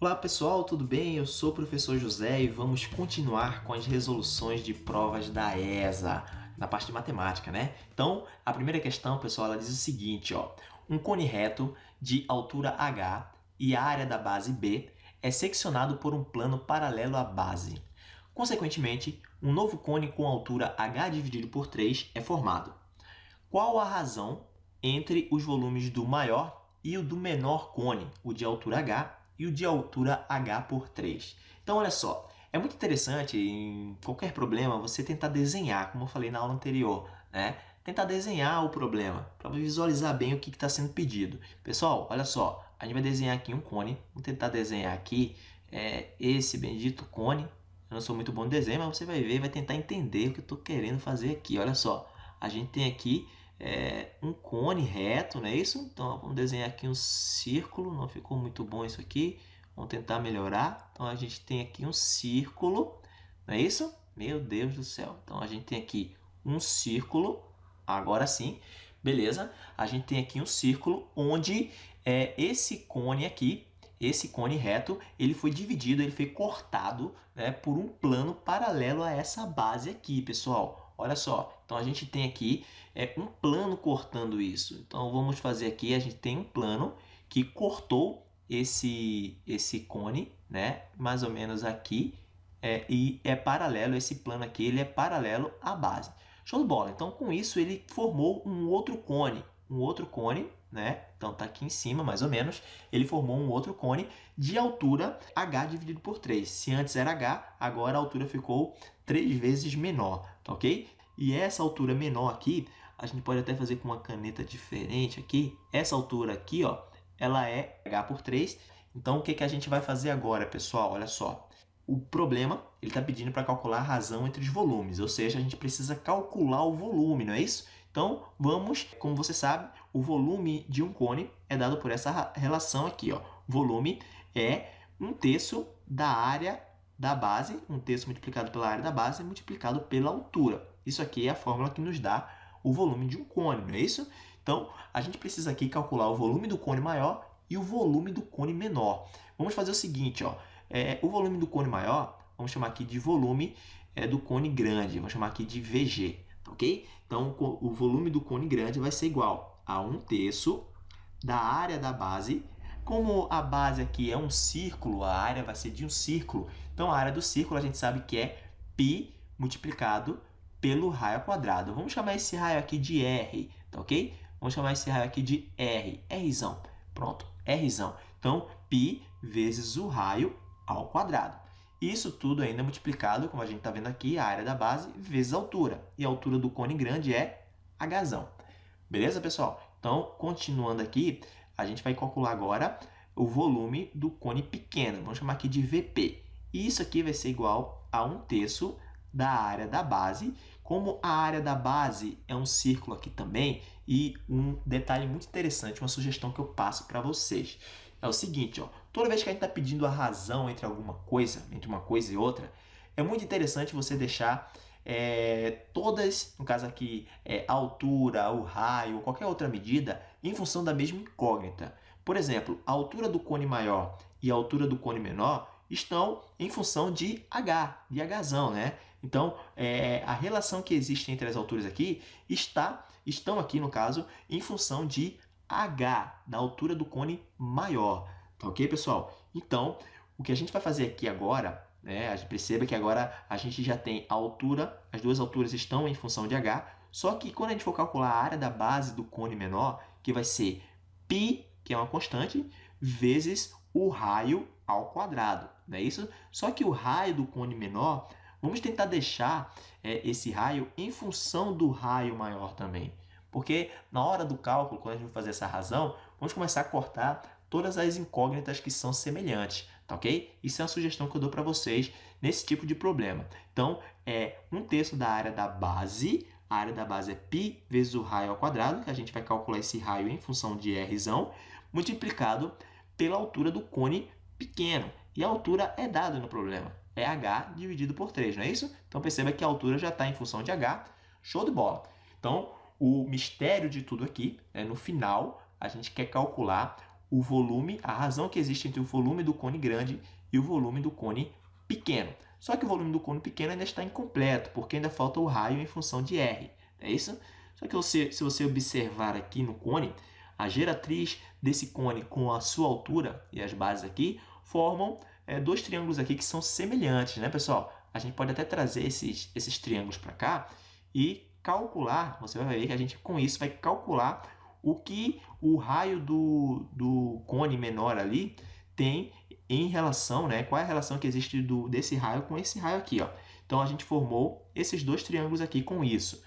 Olá pessoal, tudo bem? Eu sou o professor José e vamos continuar com as resoluções de provas da ESA, na parte de matemática, né? Então, a primeira questão, pessoal, ela diz o seguinte, ó. Um cone reto de altura H e a área da base B é seccionado por um plano paralelo à base. Consequentemente, um novo cone com altura H dividido por 3 é formado. Qual a razão entre os volumes do maior e o do menor cone, o de altura H e o de altura H por 3. Então, olha só, é muito interessante em qualquer problema você tentar desenhar, como eu falei na aula anterior, né? Tentar desenhar o problema para visualizar bem o que está sendo pedido. Pessoal, olha só, a gente vai desenhar aqui um cone. Vamos tentar desenhar aqui é, esse bendito cone. Eu não sou muito bom de desenho, mas você vai ver, vai tentar entender o que eu estou querendo fazer aqui. Olha só, a gente tem aqui é, um cone reto, não é isso? Então, vamos desenhar aqui um círculo, não ficou muito bom isso aqui. Vamos tentar melhorar. Então, a gente tem aqui um círculo, não é isso? Meu Deus do céu. Então, a gente tem aqui um círculo, agora sim, beleza? A gente tem aqui um círculo onde é, esse cone aqui, esse cone reto, ele foi dividido, ele foi cortado né, por um plano paralelo a essa base aqui, pessoal. Olha só, então a gente tem aqui é, um plano cortando isso. Então vamos fazer aqui, a gente tem um plano que cortou esse, esse cone, né? mais ou menos aqui, é, e é paralelo, esse plano aqui, ele é paralelo à base. Show de bola! Então com isso ele formou um outro cone, um outro cone, né? Então tá aqui em cima, mais ou menos, ele formou um outro cone de altura h dividido por 3. Se antes era h, agora a altura ficou 3 vezes menor, tá ok? E essa altura menor aqui, a gente pode até fazer com uma caneta diferente aqui. Essa altura aqui, ó, ela é h por 3. Então, o que, que a gente vai fazer agora, pessoal? Olha só. O problema, ele está pedindo para calcular a razão entre os volumes, ou seja, a gente precisa calcular o volume, não é isso? Então, vamos, como você sabe, o volume de um cone é dado por essa relação aqui, ó. Volume é um terço da área da base, um terço multiplicado pela área da base multiplicado pela altura. Isso aqui é a fórmula que nos dá o volume de um cone, não é isso? Então, a gente precisa aqui calcular o volume do cone maior e o volume do cone menor. Vamos fazer o seguinte, ó, é, o volume do cone maior, vamos chamar aqui de volume é, do cone grande, vamos chamar aqui de VG, ok? Então, o volume do cone grande vai ser igual a 1 terço da área da base como a base aqui é um círculo, a área vai ser de um círculo, então a área do círculo a gente sabe que é π multiplicado pelo raio quadrado. Vamos chamar esse raio aqui de R, tá ok? Vamos chamar esse raio aqui de R, Rzão. Pronto, Rzão. Então, π vezes o raio ao quadrado. Isso tudo ainda multiplicado, como a gente está vendo aqui, a área da base vezes a altura. E a altura do cone grande é Hzão. Beleza, pessoal? Então, continuando aqui, a gente vai calcular agora o volume do cone pequeno. Vamos chamar aqui de VP. E isso aqui vai ser igual a 1 terço da área da base. Como a área da base é um círculo aqui também, e um detalhe muito interessante, uma sugestão que eu passo para vocês. É o seguinte, ó, toda vez que a gente está pedindo a razão entre alguma coisa, entre uma coisa e outra, é muito interessante você deixar é, todas, no caso aqui, é, a altura, o raio, ou qualquer outra medida, em função da mesma incógnita. Por exemplo, a altura do cone maior e a altura do cone menor estão em função de h, de hzão, né? Então, é, a relação que existe entre as alturas aqui está, estão aqui, no caso, em função de h, da altura do cone maior. Tá ok, pessoal? Então, o que a gente vai fazer aqui agora né? Perceba que agora a gente já tem a altura, as duas alturas estão em função de h, só que quando a gente for calcular a área da base do cone menor, que vai ser π, que é uma constante, vezes o raio ao quadrado, não é isso? Só que o raio do cone menor, vamos tentar deixar é, esse raio em função do raio maior também. Porque na hora do cálculo, quando a gente vai fazer essa razão, vamos começar a cortar todas as incógnitas que são semelhantes, tá ok? Isso é uma sugestão que eu dou para vocês nesse tipo de problema. Então, é um terço da área da base, a área da base é π vezes o raio ao quadrado, que a gente vai calcular esse raio em função de Rzão, multiplicado pela altura do cone pequeno. E a altura é dada no problema, é h dividido por 3, não é isso? Então, perceba que a altura já está em função de h, show de bola. Então, o mistério de tudo aqui, é no final, a gente quer calcular o volume, a razão que existe entre o volume do cone grande e o volume do cone pequeno. Só que o volume do cone pequeno ainda está incompleto, porque ainda falta o raio em função de R. É isso? Só que você, se você observar aqui no cone, a geratriz desse cone com a sua altura e as bases aqui formam é, dois triângulos aqui que são semelhantes, né, pessoal? A gente pode até trazer esses, esses triângulos para cá e calcular, você vai ver que a gente com isso vai calcular o que o raio do, do cone menor ali tem em relação, né? Qual é a relação que existe do, desse raio com esse raio aqui, ó. Então, a gente formou esses dois triângulos aqui com isso.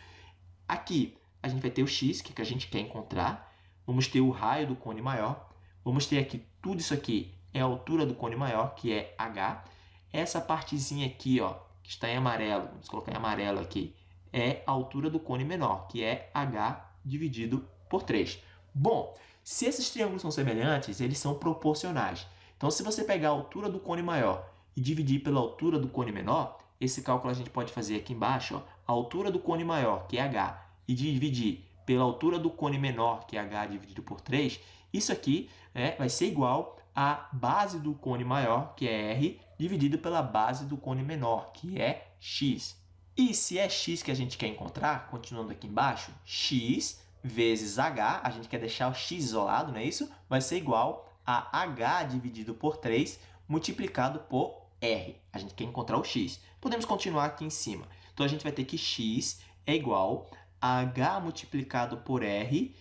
Aqui, a gente vai ter o x, que, é que a gente quer encontrar. Vamos ter o raio do cone maior. Vamos ter aqui, tudo isso aqui é a altura do cone maior, que é h. Essa partezinha aqui, ó, que está em amarelo, vamos colocar em amarelo aqui, é a altura do cone menor, que é h dividido por 3. Bom, se esses triângulos são semelhantes, eles são proporcionais. Então, se você pegar a altura do cone maior e dividir pela altura do cone menor, esse cálculo a gente pode fazer aqui embaixo. Ó, a altura do cone maior, que é h, e dividir pela altura do cone menor, que é h dividido por 3, isso aqui é, vai ser igual à base do cone maior, que é r, dividido pela base do cone menor, que é x. E se é x que a gente quer encontrar, continuando aqui embaixo, x vezes h, a gente quer deixar o x isolado, não é isso? Vai ser igual a h dividido por 3 multiplicado por r. A gente quer encontrar o x. Podemos continuar aqui em cima. Então, a gente vai ter que x é igual a h multiplicado por r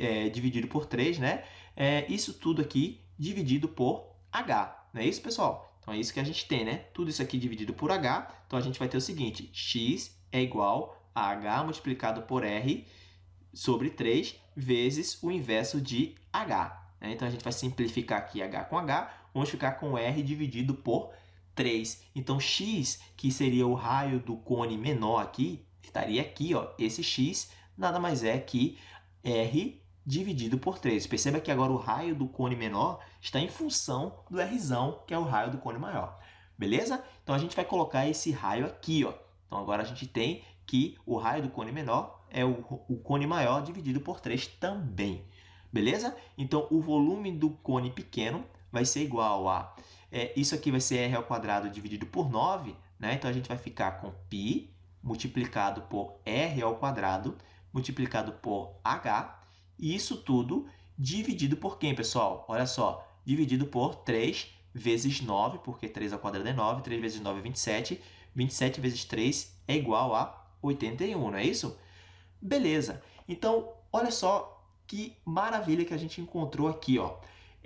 é, dividido por 3, né? É, isso tudo aqui dividido por h. Não é isso, pessoal? Então, é isso que a gente tem, né? Tudo isso aqui dividido por h. Então, a gente vai ter o seguinte, x é igual a h multiplicado por r sobre 3 vezes o inverso de h. Né? Então, a gente vai simplificar aqui h com h, vamos ficar com r dividido por 3. Então, x, que seria o raio do cone menor aqui, estaria aqui, ó, esse x nada mais é que r dividido por 3. Perceba que agora o raio do cone menor está em função do r, que é o raio do cone maior. Beleza? Então, a gente vai colocar esse raio aqui. Ó. Então, agora a gente tem que o raio do cone menor é o, o cone maior dividido por 3 também. Beleza? Então, o volume do cone pequeno vai ser igual a... É, isso aqui vai ser r dividido por 9, né? Então, a gente vai ficar com π multiplicado por r multiplicado por h. E isso tudo dividido por quem, pessoal? Olha só, dividido por 3 vezes 9, porque 3 ao quadrado é 9, 3 vezes 9 é 27. 27 vezes 3 é igual a 81, não é isso? Beleza. Então, olha só que maravilha que a gente encontrou aqui, ó.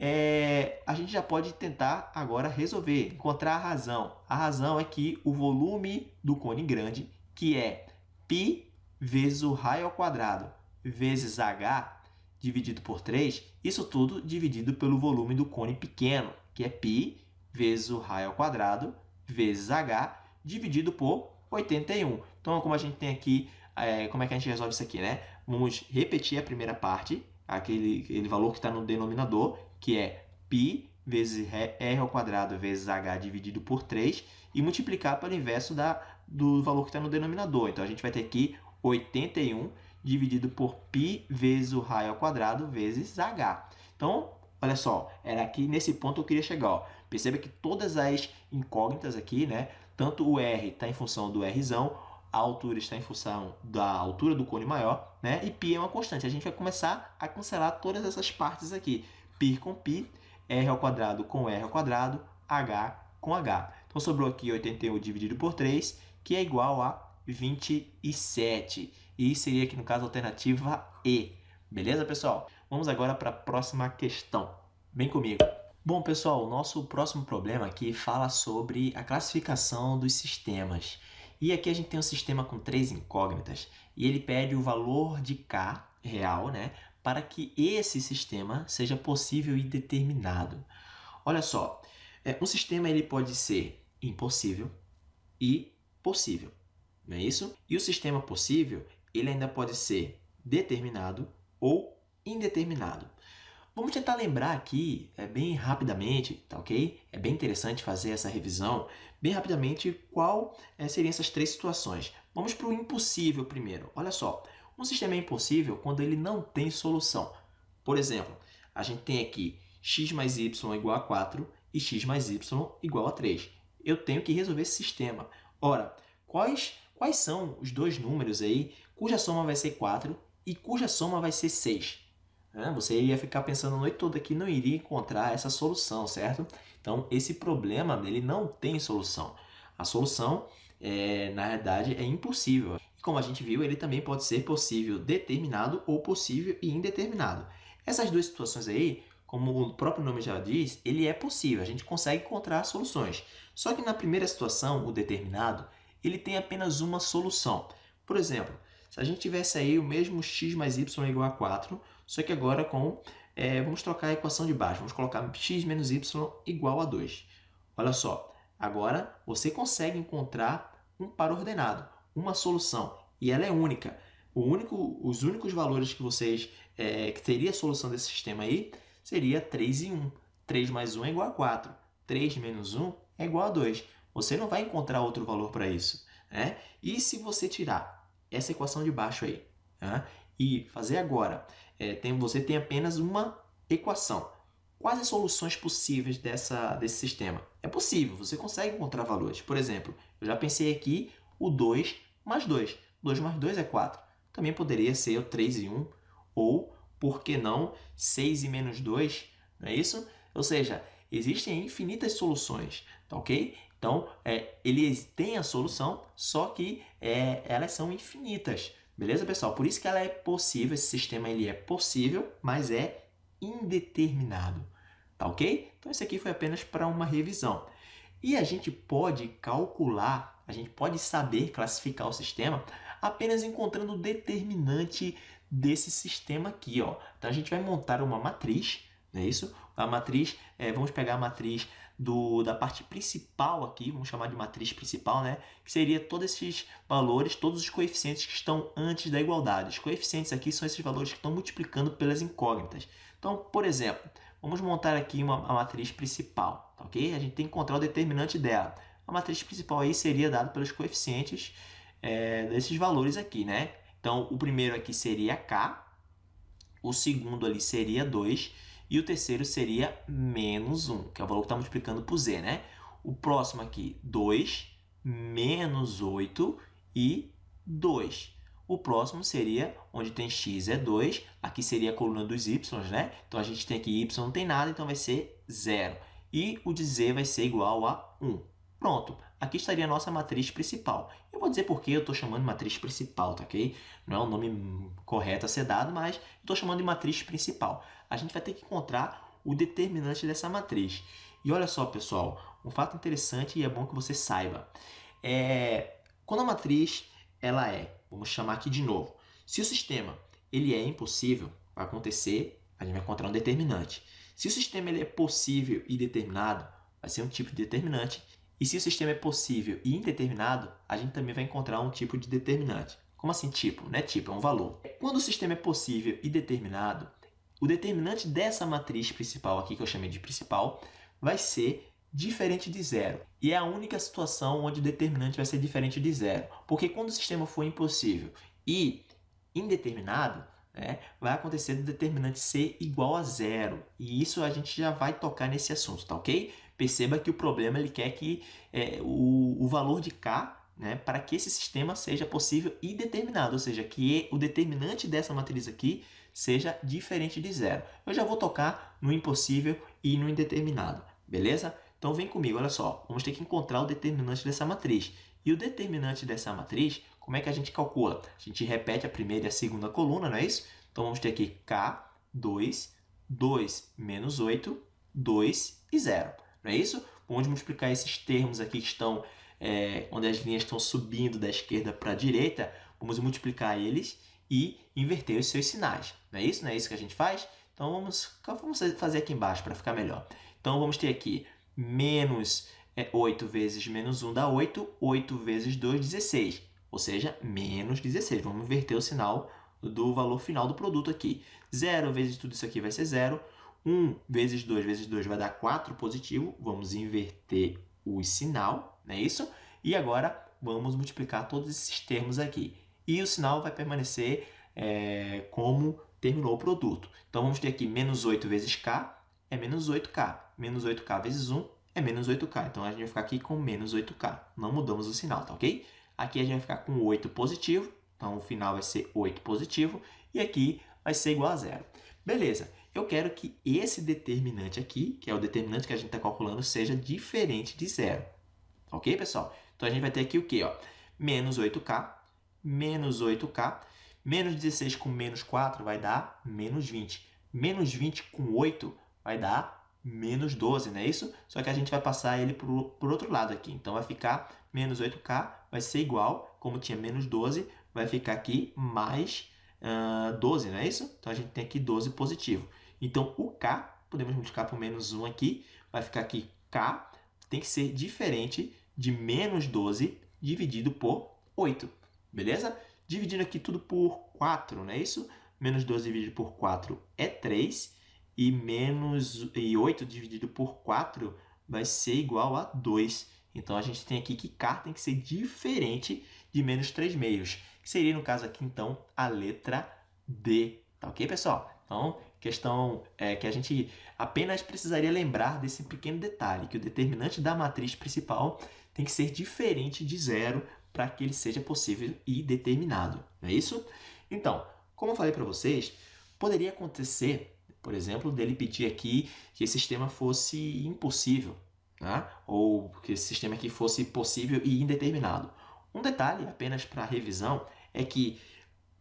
É, a gente já pode tentar agora resolver, encontrar a razão. A razão é que o volume do cone grande, que é π vezes o raio ao quadrado vezes h dividido por 3, isso tudo dividido pelo volume do cone pequeno, que é π vezes o raio ao quadrado vezes h dividido por 81. Então, como a gente tem aqui é, como é que a gente resolve isso aqui, né? Vamos repetir a primeira parte, aquele, aquele valor que está no denominador, que é π vezes r ao quadrado vezes h dividido por 3 e multiplicar pelo inverso da, do valor que está no denominador. Então, a gente vai ter aqui 81 dividido por π vezes o raio ao quadrado vezes h. Então, olha só, era aqui nesse ponto eu queria chegar. Ó. Perceba que todas as incógnitas aqui, né? Tanto o r está em função do r, a altura está em função da altura do cone maior, né? E π é uma constante. A gente vai começar a cancelar todas essas partes aqui. π com π, r ao quadrado com r ao quadrado, h com h. Então, sobrou aqui 81 dividido por 3, que é igual a 27. E seria aqui, no caso, a alternativa E. Beleza, pessoal? Vamos agora para a próxima questão. Vem comigo. Bom, pessoal, o nosso próximo problema aqui fala sobre a classificação dos sistemas. E aqui a gente tem um sistema com três incógnitas e ele pede o valor de K real, né, para que esse sistema seja possível e determinado. Olha só, é, um sistema ele pode ser impossível e possível, não é isso? E o sistema possível ele ainda pode ser determinado ou indeterminado. Vamos tentar lembrar aqui, é, bem rapidamente, tá ok? É bem interessante fazer essa revisão, bem rapidamente, qual é, seriam essas três situações. Vamos para o impossível primeiro. Olha só, um sistema é impossível quando ele não tem solução. Por exemplo, a gente tem aqui x mais y igual a 4 e x mais y igual a 3. Eu tenho que resolver esse sistema. Ora, quais, quais são os dois números aí cuja soma vai ser 4 e cuja soma vai ser 6? Você iria ficar pensando a noite toda que não iria encontrar essa solução, certo? Então, esse problema ele não tem solução. A solução, é, na verdade, é impossível. Como a gente viu, ele também pode ser possível determinado ou possível e indeterminado. Essas duas situações aí, como o próprio nome já diz, ele é possível, a gente consegue encontrar soluções. Só que na primeira situação, o determinado, ele tem apenas uma solução. Por exemplo, se a gente tivesse aí o mesmo x mais y igual a 4, só que agora com, é, vamos trocar a equação de baixo, vamos colocar x menos y igual a 2. Olha só, agora você consegue encontrar um par ordenado, uma solução, e ela é única. Único, os únicos valores que vocês é, que teria a solução desse sistema aí seria 3 e 1. 3 mais 1 é igual a 4. 3 menos 1 é igual a 2. Você não vai encontrar outro valor para isso. Né? E se você tirar essa equação de baixo aí né? E fazer agora, é, tem, você tem apenas uma equação. Quais as soluções possíveis dessa, desse sistema? É possível, você consegue encontrar valores. Por exemplo, eu já pensei aqui o 2 mais 2. 2 mais 2 é 4. Também poderia ser o 3 e 1, ou, por que não, 6 e menos 2, não é isso? Ou seja, existem infinitas soluções, tá ok? Então, é, eles têm a solução, só que é, elas são infinitas, beleza, pessoal? Por isso que ela é possível, esse sistema ele é possível, mas é indeterminado, tá ok? Então, isso aqui foi apenas para uma revisão. E a gente pode calcular, a gente pode saber classificar o sistema apenas encontrando o determinante desse sistema aqui. Ó. Então, a gente vai montar uma matriz, não é isso? A matriz, é, vamos pegar a matriz do, da parte principal aqui, vamos chamar de matriz principal, né? que seria todos esses valores, todos os coeficientes que estão antes da igualdade. Os coeficientes aqui são esses valores que estão multiplicando pelas incógnitas. Então, por exemplo, vamos montar aqui uma, matriz principal, ok? A gente tem que encontrar o determinante dela. A matriz principal aí seria dada pelos coeficientes é, desses valores aqui, né? Então, o primeiro aqui seria K, o segundo ali seria 2 e o terceiro seria menos 1, que é o valor que está multiplicando por Z, né? O próximo aqui, 2, menos 8 e 2. O próximo seria, onde tem x é 2, aqui seria a coluna dos y, né? Então, a gente tem aqui y não tem nada, então vai ser 0. E o de z vai ser igual a 1. Pronto, aqui estaria a nossa matriz principal. Eu vou dizer por que eu estou chamando matriz principal, tá ok? Não é o nome correto a ser dado, mas estou chamando de matriz principal. A gente vai ter que encontrar o determinante dessa matriz. E olha só, pessoal, um fato interessante e é bom que você saiba. É, quando a matriz ela é, vamos chamar aqui de novo, se o sistema ele é impossível, vai acontecer, a gente vai encontrar um determinante. Se o sistema ele é possível e determinado, vai ser um tipo de determinante. E se o sistema é possível e indeterminado, a gente também vai encontrar um tipo de determinante. Como assim tipo? Não é tipo, é um valor. Quando o sistema é possível e determinado, o determinante dessa matriz principal aqui, que eu chamei de principal, vai ser diferente de zero. E é a única situação onde o determinante vai ser diferente de zero. Porque quando o sistema for impossível e indeterminado, né, vai acontecer do determinante ser igual a zero. E isso a gente já vai tocar nesse assunto, tá ok? Perceba que o problema ele quer que é, o, o valor de k né, para que esse sistema seja possível e determinado, ou seja, que o determinante dessa matriz aqui seja diferente de zero. Eu já vou tocar no impossível e no indeterminado, beleza? Então vem comigo, olha só, vamos ter que encontrar o determinante dessa matriz. E o determinante dessa matriz, como é que a gente calcula? A gente repete a primeira e a segunda coluna, não é isso? Então vamos ter aqui K, 2, 2 menos 8, 2 e 0 não é isso? Vamos multiplicar esses termos aqui que estão, é, onde as linhas estão subindo da esquerda para a direita, vamos multiplicar eles e inverter os seus sinais, não é isso? Não é isso que a gente faz? Então, vamos, vamos fazer aqui embaixo para ficar melhor. Então, vamos ter aqui menos é, 8 vezes menos 1 dá 8, 8 vezes 2, 16, ou seja, menos 16. Vamos inverter o sinal do valor final do produto aqui. 0 vezes tudo isso aqui vai ser 0, 1 vezes 2 vezes 2 vai dar 4 positivo. Vamos inverter o sinal, não é isso? E agora vamos multiplicar todos esses termos aqui. E o sinal vai permanecer é, como terminou o produto. Então, vamos ter aqui menos 8 vezes k é menos 8k. Menos 8k vezes 1 é menos 8k. Então, a gente vai ficar aqui com menos 8k. Não mudamos o sinal, tá ok? Aqui a gente vai ficar com 8 positivo. Então, o final vai ser 8 positivo. E aqui vai ser igual a zero. Beleza. Eu quero que esse determinante aqui, que é o determinante que a gente está calculando, seja diferente de zero. Ok, pessoal? Então, a gente vai ter aqui o quê? Ó? Menos 8k, menos 8k, menos 16 com menos 4 vai dar menos 20. Menos 20 com 8 vai dar menos 12, não é isso? Só que a gente vai passar ele para o outro lado aqui. Então, vai ficar menos 8k, vai ser igual, como tinha menos 12, vai ficar aqui mais uh, 12, não é isso? Então, a gente tem aqui 12 positivo. Então, o k, podemos multiplicar por menos 1 aqui, vai ficar aqui k, tem que ser diferente de menos 12 dividido por 8, beleza? Dividindo aqui tudo por 4, não é isso? Menos 12 dividido por 4 é 3, e, menos, e 8 dividido por 4 vai ser igual a 2. Então, a gente tem aqui que k tem que ser diferente de menos 3 meios, que seria, no caso aqui, então, a letra D. Tá ok, pessoal? Então, questão é, que a gente apenas precisaria lembrar desse pequeno detalhe, que o determinante da matriz principal tem que ser diferente de zero para que ele seja possível e determinado. Não é isso? Então, como eu falei para vocês, poderia acontecer por exemplo, dele pedir aqui que esse sistema fosse impossível, né? ou que esse sistema aqui fosse possível e indeterminado. Um detalhe, apenas para revisão, é que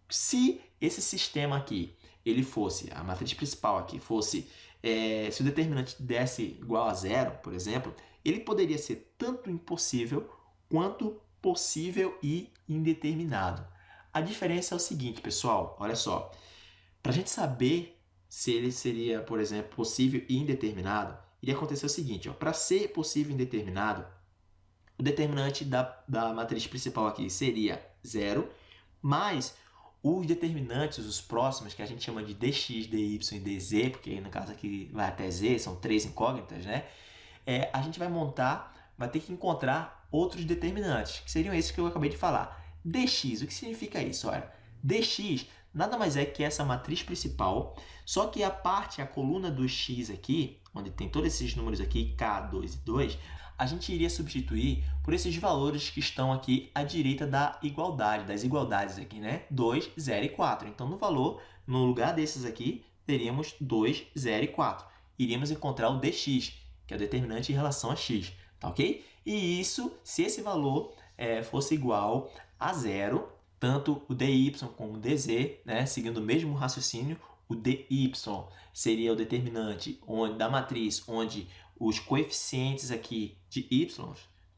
se esse sistema aqui, ele fosse, a matriz principal aqui fosse, é, se o determinante desse igual a zero, por exemplo, ele poderia ser tanto impossível quanto possível e indeterminado. A diferença é o seguinte, pessoal, olha só. Para a gente saber se ele seria, por exemplo, possível e indeterminado, iria acontecer o seguinte, para ser possível e indeterminado, o determinante da, da matriz principal aqui seria zero, mas os determinantes, os próximos, que a gente chama de dx, dy e dz, porque no caso aqui vai até z, são três incógnitas, né? É, a gente vai montar, vai ter que encontrar outros determinantes, que seriam esses que eu acabei de falar. dx, o que significa isso? Olha, dx nada mais é que essa matriz principal, só que a parte, a coluna do x aqui, onde tem todos esses números aqui, k, 2 e 2, a gente iria substituir por esses valores que estão aqui à direita da igualdade, das igualdades aqui, né? 2, 0 e 4. Então, no valor, no lugar desses aqui, teríamos 2, 0 e 4. Iríamos encontrar o dx, que é o determinante em relação a x, tá ok? E isso, se esse valor é, fosse igual a zero, tanto o dy como o dz, né, seguindo o mesmo raciocínio, o dy seria o determinante onde, da matriz onde os coeficientes aqui de y,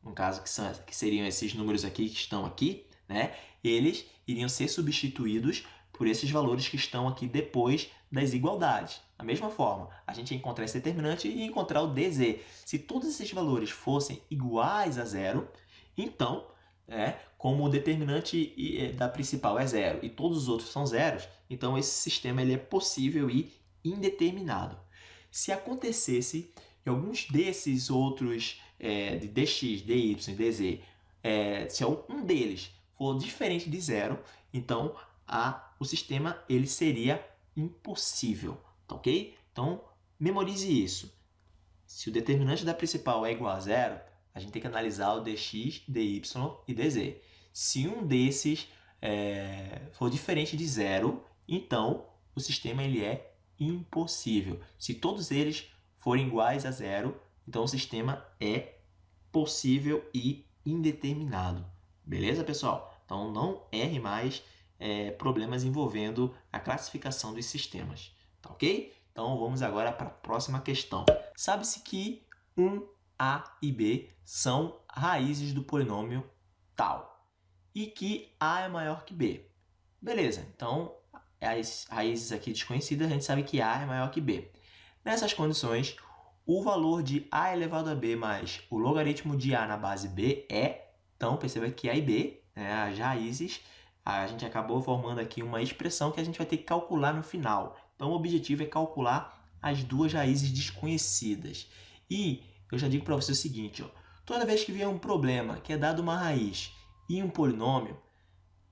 no caso que, são, que seriam esses números aqui que estão aqui, né, eles iriam ser substituídos por esses valores que estão aqui depois das igualdades. Da mesma forma, a gente ia encontrar esse determinante e encontrar o dz. Se todos esses valores fossem iguais a zero, então é, como o determinante é, da principal é zero e todos os outros são zeros, então esse sistema ele é possível e indeterminado. Se acontecesse que alguns desses outros é, de dx, dy e dz, é, se um deles for diferente de zero, então a, o sistema ele seria impossível, tá ok? Então, memorize isso. Se o determinante da principal é igual a zero, a gente tem que analisar o dx, dy e dz. Se um desses é, for diferente de zero, então o sistema ele é impossível. Se todos eles forem iguais a zero, então o sistema é possível e indeterminado. Beleza, pessoal? Então não erre mais é, problemas envolvendo a classificação dos sistemas. Tá ok? Então vamos agora para a próxima questão. Sabe-se que um a e B são raízes do polinômio tal e que A é maior que B. Beleza, então as raízes aqui desconhecidas, a gente sabe que A é maior que B. Nessas condições, o valor de A elevado a B mais o logaritmo de A na base B é, então perceba que A e B, né, as raízes, a gente acabou formando aqui uma expressão que a gente vai ter que calcular no final. Então o objetivo é calcular as duas raízes desconhecidas. E eu já digo para você o seguinte, ó, toda vez que vier um problema que é dado uma raiz e um polinômio,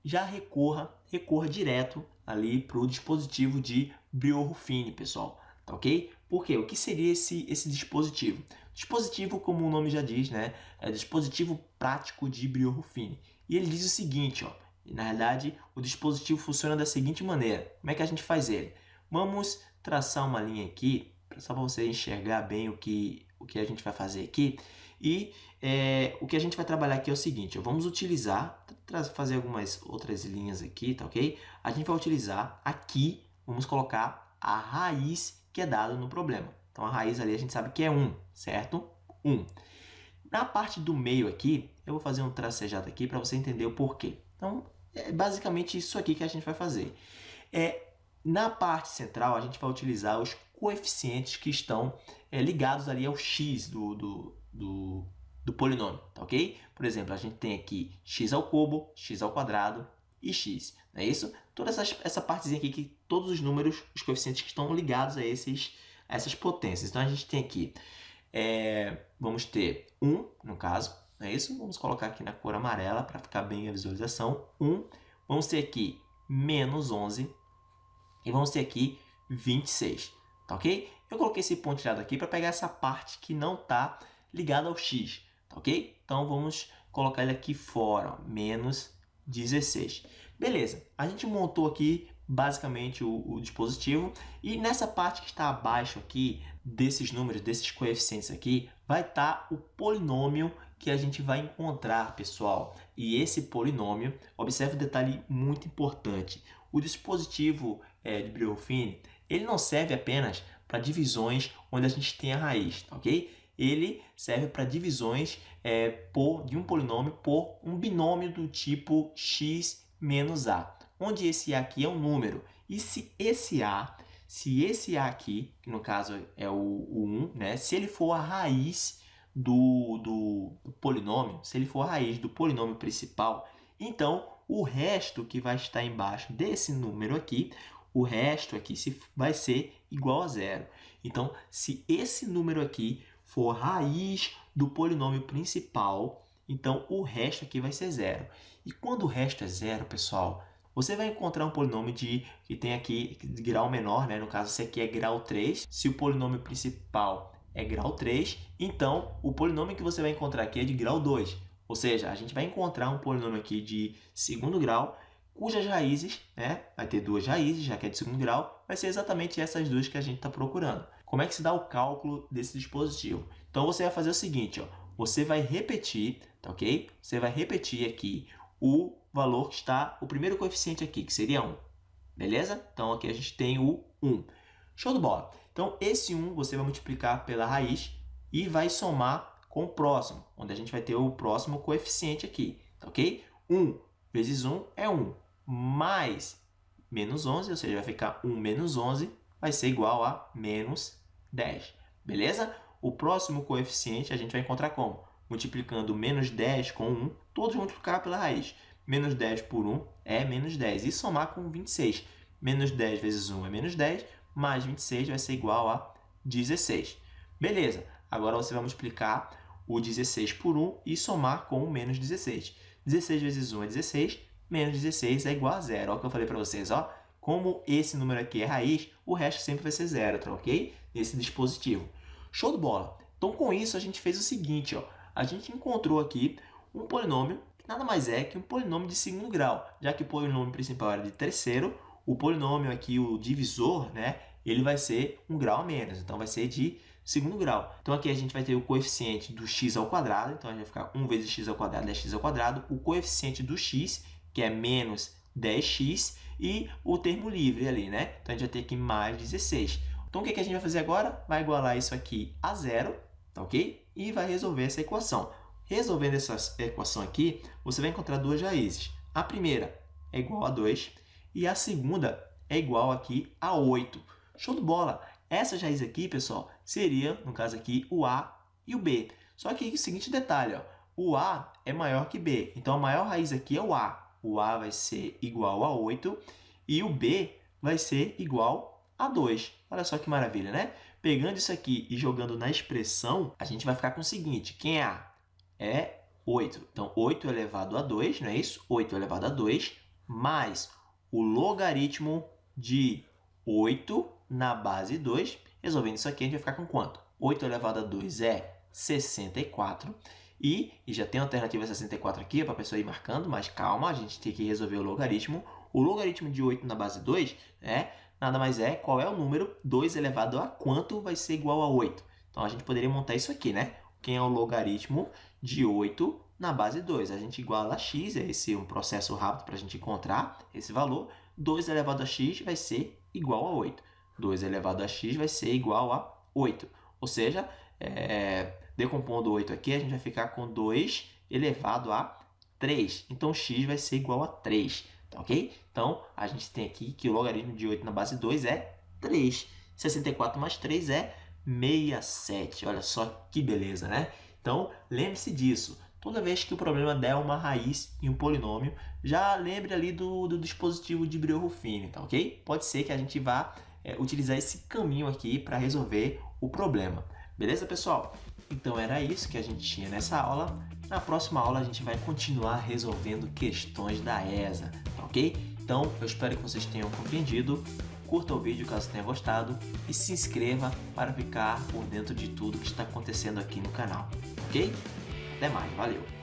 já recorra, recorra direto ali para o dispositivo de Brio-Ruffini, pessoal, tá ok? Por quê? O que seria esse, esse dispositivo? Dispositivo, como o nome já diz, né? é dispositivo prático de Brio-Ruffini. E ele diz o seguinte, ó, na realidade, o dispositivo funciona da seguinte maneira. Como é que a gente faz ele? Vamos traçar uma linha aqui, só para você enxergar bem o que, o que a gente vai fazer aqui. E é, o que a gente vai trabalhar aqui é o seguinte, ó, vamos utilizar, fazer algumas outras linhas aqui, tá ok? A gente vai utilizar aqui, vamos colocar a raiz que é dada no problema. Então, a raiz ali a gente sabe que é 1, certo? 1. Na parte do meio aqui, eu vou fazer um tracejado aqui para você entender o porquê. Então, é basicamente isso aqui que a gente vai fazer. É, na parte central, a gente vai utilizar os coeficientes que estão é, ligados ali ao x do, do, do, do polinômio, tá ok? Por exemplo, a gente tem aqui x ao cubo, x ao quadrado e x, não é isso? Toda essa, essa partezinha aqui, que todos os números, os coeficientes que estão ligados a, esses, a essas potências. Então, a gente tem aqui, é, vamos ter 1, no caso, não é isso? Vamos colocar aqui na cor amarela para ficar bem a visualização. 1, vamos ter aqui menos 11 e vamos ter aqui 26, tá ok? Eu coloquei esse pontilhado aqui para pegar essa parte que não está ligada ao x, tá ok? Então, vamos colocar ele aqui fora, ó, menos 16. Beleza, a gente montou aqui basicamente o, o, dispositivo e nessa parte que está abaixo aqui desses números, desses coeficientes aqui, vai estar tá o polinômio que a gente vai encontrar, pessoal. E esse polinômio, observe um detalhe muito importante, o dispositivo é, de Brio-Ruffini, ele não serve apenas para divisões onde a gente tem a raiz, tá ok? Ele serve para divisões é, por, de um polinômio por um binômio do tipo x menos a, onde esse a aqui é um número. E se esse a, se esse a aqui, que no caso é o, o 1, né, se ele for a raiz do, do, do polinômio, se ele for a raiz do polinômio principal, então o resto que vai estar embaixo desse número aqui, o resto aqui vai ser igual a zero. Então, se esse número aqui for raiz do polinômio principal, então o resto aqui vai ser zero. E quando o resto é zero, pessoal, você vai encontrar um polinômio de, que tem aqui grau menor, né? no caso esse aqui é grau 3. Se o polinômio principal é grau 3, então o polinômio que você vai encontrar aqui é de grau 2. Ou seja, a gente vai encontrar um polinômio aqui de segundo grau, cujas raízes, né, vai ter duas raízes, já que é de segundo grau, vai ser exatamente essas duas que a gente está procurando. Como é que se dá o cálculo desse dispositivo? Então, você vai fazer o seguinte, ó, você vai repetir, tá ok? Você vai repetir aqui o valor que está, o primeiro coeficiente aqui, que seria 1. Beleza? Então, aqui a gente tem o 1. Show de bola. Então, esse 1 você vai multiplicar pela raiz e vai somar com o próximo, onde a gente vai ter o próximo coeficiente aqui, tá ok? 1 vezes 1 é 1, mais menos 11, ou seja, vai ficar 1 menos 11, vai ser igual a menos 10, beleza? O próximo coeficiente a gente vai encontrar como? Multiplicando menos 10 com 1, todos multiplicar pela raiz. Menos 10 por 1 é menos 10, e somar com 26. Menos 10 vezes 1 é menos 10, mais 26 vai ser igual a 16. Beleza, agora você vai multiplicar o 16 por 1 e somar com o menos 16. 16 vezes 1 é 16, menos 16 é igual a zero. Olha o que eu falei para vocês, ó. Como esse número aqui é raiz, o resto sempre vai ser zero, tá ok? Nesse dispositivo. Show de bola! Então, com isso, a gente fez o seguinte, ó. A gente encontrou aqui um polinômio que nada mais é que um polinômio de segundo grau, já que o polinômio principal era de terceiro, o polinômio aqui, o divisor, né, ele vai ser um grau a menos, então vai ser de segundo grau. Então aqui a gente vai ter o coeficiente do x ao quadrado, então a gente vai ficar 1 vezes x ao quadrado é x ao quadrado, o coeficiente do x, que é menos 10x, e o termo livre ali, né? Então a gente vai ter aqui mais 16. Então o que, que a gente vai fazer agora? Vai igualar isso aqui a zero, tá ok? E vai resolver essa equação. Resolvendo essa equação aqui, você vai encontrar duas raízes. A primeira é igual a 2 e a segunda é igual aqui a 8. Show de bola! Essas raízes aqui, pessoal, seria, no caso aqui, o A e o B. Só que o seguinte detalhe, ó, o A é maior que B. Então, a maior raiz aqui é o A. O A vai ser igual a 8 e o B vai ser igual a 2. Olha só que maravilha, né? Pegando isso aqui e jogando na expressão, a gente vai ficar com o seguinte, quem é A? É 8. Então, 8 elevado a 2, não é isso? 8 elevado a 2 mais o logaritmo de 8 na base 2. Resolvendo isso aqui, a gente vai ficar com quanto? 8 elevado a 2 é 64. E, e já tem a alternativa 64 aqui, para a pessoa ir marcando, mas calma, a gente tem que resolver o logaritmo. O logaritmo de 8 na base 2 é, nada mais é, qual é o número 2 elevado a quanto vai ser igual a 8. Então, a gente poderia montar isso aqui, né? Quem é o logaritmo de 8 na base 2? A gente iguala a x, é esse um processo rápido para a gente encontrar esse valor. 2 elevado a x vai ser igual a 8. 2 elevado a x vai ser igual a 8. Ou seja, é, decompondo 8 aqui, a gente vai ficar com 2 elevado a 3. Então, x vai ser igual a 3, tá ok? Então, a gente tem aqui que o logaritmo de 8 na base 2 é 3. 64 mais 3 é 67. Olha só que beleza, né? Então, lembre-se disso. Toda vez que o problema der uma raiz em um polinômio, já lembre ali do, do dispositivo de Brio-Ruffini, tá ok? Pode ser que a gente vá é, utilizar esse caminho aqui para resolver o problema. Beleza, pessoal? Então era isso que a gente tinha nessa aula. Na próxima aula a gente vai continuar resolvendo questões da ESA, ok? Então eu espero que vocês tenham compreendido. Curta o vídeo caso tenha gostado e se inscreva para ficar por dentro de tudo que está acontecendo aqui no canal, ok? Até mais, valeu!